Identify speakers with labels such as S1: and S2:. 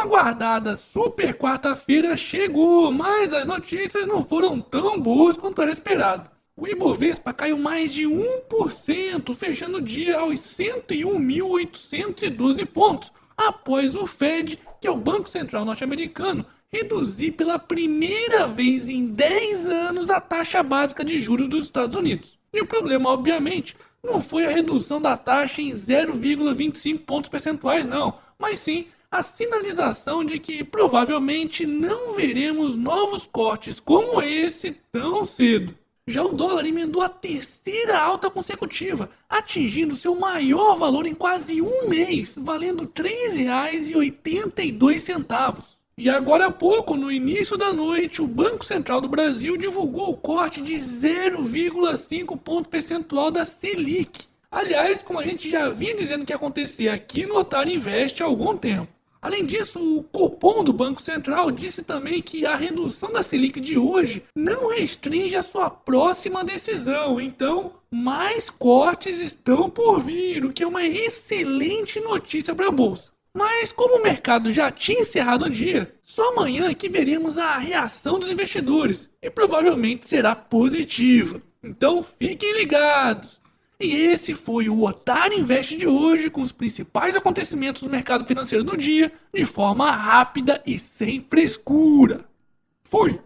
S1: tão aguardada super quarta-feira chegou, mas as notícias não foram tão boas quanto era esperado. O Ibovespa caiu mais de 1%, fechando o dia aos 101.812 pontos, após o Fed, que é o Banco Central norte-americano, reduzir pela primeira vez em 10 anos a taxa básica de juros dos Estados Unidos. E o problema, obviamente, não foi a redução da taxa em 0,25 pontos percentuais, não, mas sim a sinalização de que provavelmente não veremos novos cortes como esse tão cedo. Já o dólar emendou a terceira alta consecutiva, atingindo seu maior valor em quase um mês, valendo R$ 3,82. E agora há pouco, no início da noite, o Banco Central do Brasil divulgou o corte de 0,5 ponto percentual da Selic. Aliás, como a gente já vinha dizendo que ia acontecer aqui no Otário Invest há algum tempo. Além disso, o Copom do Banco Central disse também que a redução da Selic de hoje não restringe a sua próxima decisão. Então, mais cortes estão por vir, o que é uma excelente notícia para a bolsa. Mas como o mercado já tinha encerrado o dia, só amanhã que veremos a reação dos investidores e provavelmente será positiva. Então fiquem ligados. E esse foi o Otário Invest de hoje com os principais acontecimentos do mercado financeiro do dia de forma rápida e sem frescura. Fui!